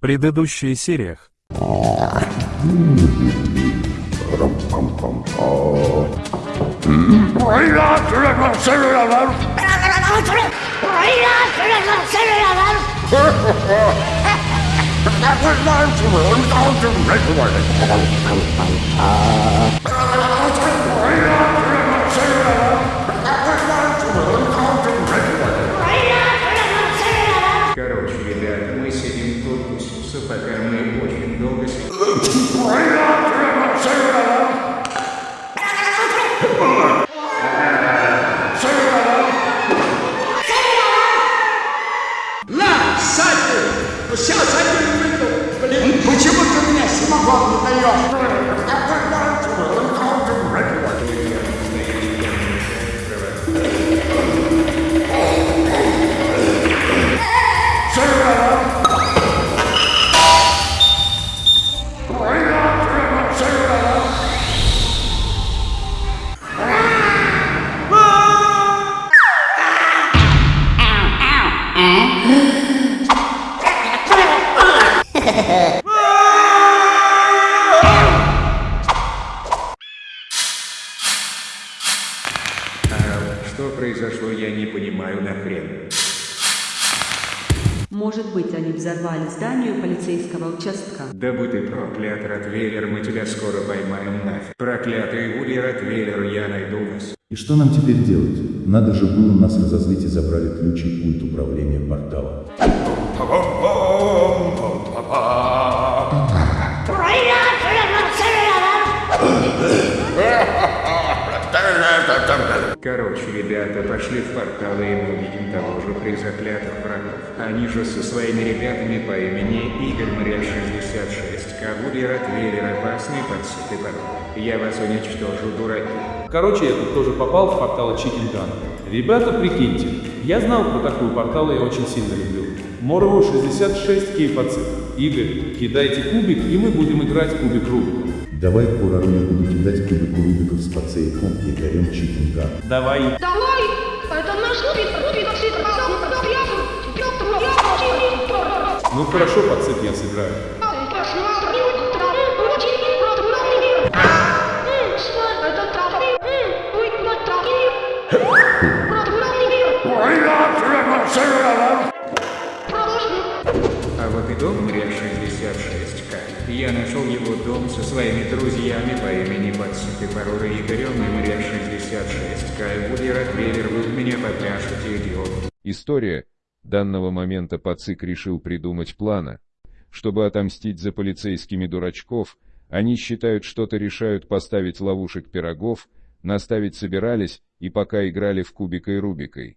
Предыдущих сериях. Что произошло, я не понимаю нахрен. Может быть, они взорвали здание полицейского участка. Да будь ты проклят, Ротвейлер, мы тебя скоро поймаем нафиг. Проклятый Вуди Ротвейлер, я найду вас. И что нам теперь делать? Надо же было нас разозлить и забрали ключ и пульт управления портала. Короче, ребята, пошли в портал, и мы увидим того же призаклятых врагов. Они же со своими ребятами по имени Игорь Мря 66. Кавуди Ротвейлер, опасный подсыты порог. Я вас уничтожу, дураки. Короче, я тут тоже попал в портал Chicken Gun. Ребята, прикиньте, я знал про такую портал и очень сильно люблю. Морову 66 кейпацит. Игорь, кидайте кубик, и мы будем играть кубик Рубика. Давай Пурару я буду кидать кубик Рубиков с пацейком и горем чикинга. Давай. Давай! Это наш Петр, Петр, Ну хорошо, пацит, я сыграю. А вот и дом Мря 66К. Я нашел его дом со своими друзьями по имени Подсыты Парура Игорем и Мря 66К. И Вуди Ротвейлер, в меня попляшете, идиот. История. Данного момента Пацик решил придумать плана. Чтобы отомстить за полицейскими дурачков, они считают что-то решают поставить ловушек пирогов, наставить собирались, и пока играли в кубика и рубикой.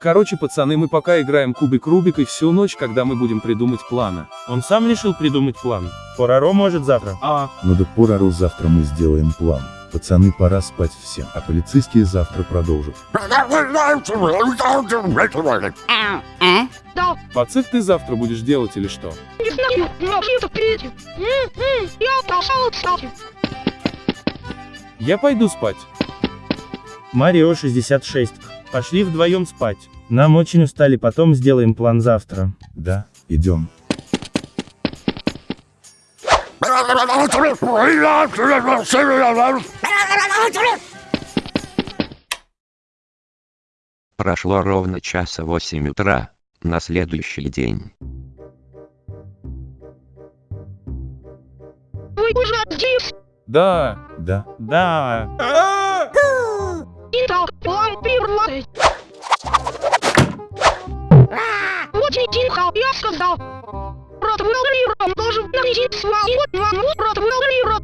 Короче, пацаны, мы пока играем кубик Рубик и всю ночь, когда мы будем придумать планы. Он сам решил придумать план. Пораро может завтра. А, Ну да Пурару завтра мы сделаем план. Пацаны, пора спать всем, а полицейские завтра продолжат. Да, пацик ты завтра будешь делать или что? не знаю, м, Я пошел, кстати. Я пойду спать. Марио 66. Пошли вдвоем спать. Нам очень устали, потом сделаем план завтра. Да, идем. Прошло ровно часа 8 утра, на следующий день. Вы уже здесь. Да. Да. Да. Итак, план первый. Очень тихо, я сказал. Ротвейлер должен найти свою маму Ротвейлера.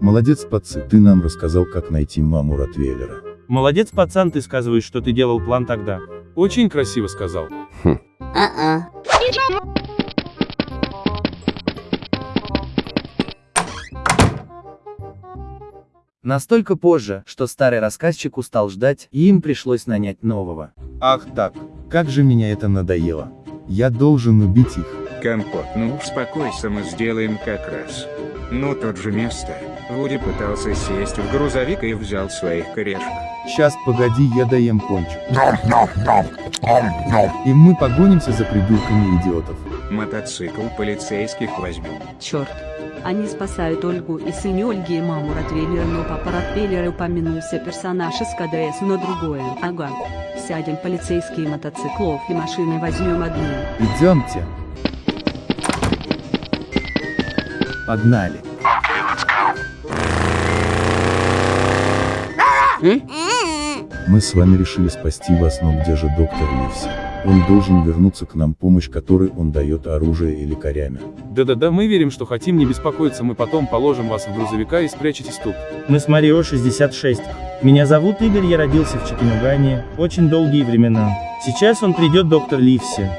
Молодец, пацы, ты нам рассказал, как найти маму Ротвейлера. Молодец, пацан, ты сказываешь, что ты делал план тогда. Очень красиво сказал. Идем. Настолько позже, что старый рассказчик устал ждать, и им пришлось нанять нового. Ах так, как же меня это надоело. Я должен убить их. Компот, ну успокойся, мы сделаем как раз. Ну тут же место. Вуди пытался сесть в грузовик и взял своих корешек. Сейчас, погоди, я доем пончик. И мы погонимся за придурками идиотов. Мотоцикл полицейских возьмем. Черт. Они спасают Ольгу и сына Ольги и маму Ротвейлера, но папа Ротвейлера упомянулся персонаж из КДС, но другое. Ага. Сядем полицейские мотоциклов и машины возьмем одну. Идемте. Погнали. Мы с вами решили спасти вас, но где же доктор Ливси? Он должен вернуться к нам помощь, которой он дает оружие и лекарями. Да-да-да, мы верим, что хотим, не беспокоиться, мы потом положим вас в грузовика и спрячетесь тут. Мы с Марио 66. Меня зовут Игорь, я родился в Чекинугане, очень долгие времена. Сейчас он придет доктор Ливси.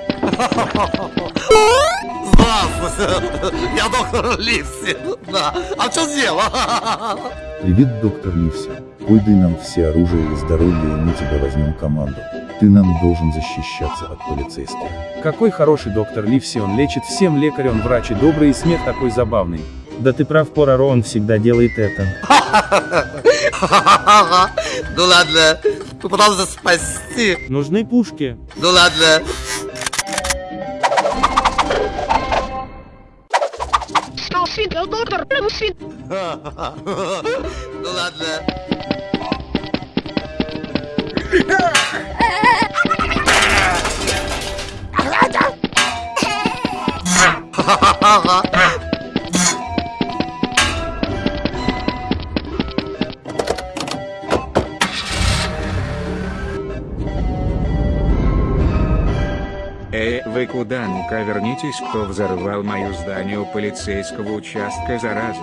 Здравствуйте, я доктор Ливси. Да, а что сделал? Привет, доктор Ливси. Пойдай нам все оружие и здоровье, и мы тебя возьмем команду. Ты нам должен защищаться от полицейских. Какой хороший доктор Ливси, он лечит всем лекарь, он врач и добрый, и смех такой забавный. Да ты прав, Пораро, он всегда делает это. Ну ладно, попытался спасти. Нужны пушки. Ну ладно. Доктор. Ну ладно. Эй, вы куда? Ну-ка вернитесь, кто взорвал мое здание у полицейского участка, зараза.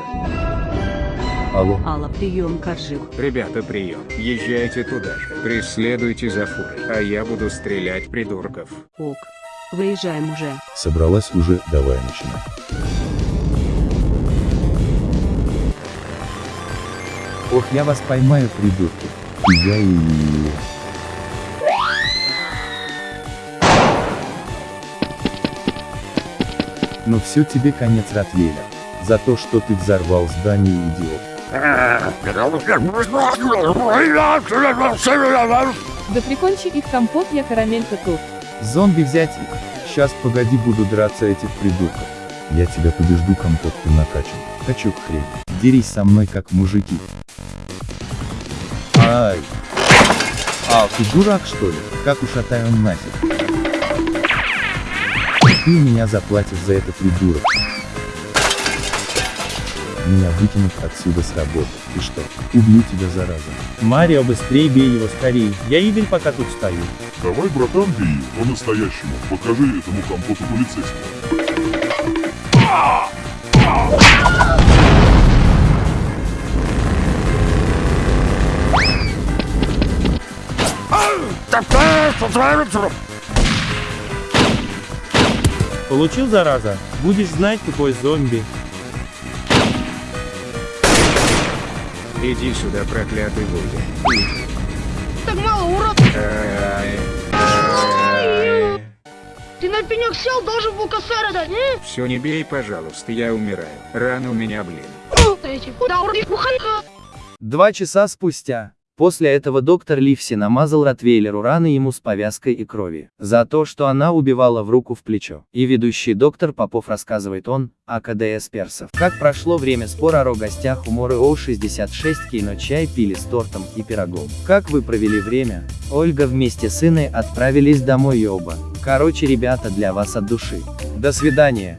Алло, Алла, прием, Коржик. Ребята, прием. Езжайте туда же. Преследуйте за фурой, а я буду стрелять придурков. Ок. Выезжаем уже. собралась уже, давай начинай. Ох, я вас поймаю, придурки. Я и... Ну все тебе конец, Ротвейлер. За то, что ты взорвал здание, идиот. Да прикончи их компот, я карамелька тут. Зомби взять их. Сейчас погоди, буду драться этих придурков. Я тебя побежду, компот, ты накачан. Качок хрень. Дерись со мной как мужики. Ай. А, ты дурак что ли? Как ушатай он нафиг. Ты меня заплатишь за это, придурок. Меня выкинут отсюда с работы. Ты что, убью тебя, зараза. Марио, быстрее бей его, скорее. Я Игорь пока тут стою. Давай, братан, бей по-настоящему. Покажи этому компоту полицейскому. Получил, зараза? Будешь знать, тупой зомби. Иди сюда, проклятый Вуди. Так мало, урод. Ты на пенек сел, должен был косарь дать, не? Все не бей, пожалуйста, я умираю. Рано у меня, блин. Два часа спустя. После этого доктор Ливси намазал Ротвейлеру раны ему с повязкой и крови. За то, что она убивала в руку в плечо. И ведущий доктор Попов рассказывает он, о КДС персов. Как прошло время спора о гостях у Моры О66 кино чай пили с тортом и пирогом. Как вы провели время? Ольга вместе с Инной отправились домой и оба. Короче, ребята, для вас от души. До свидания.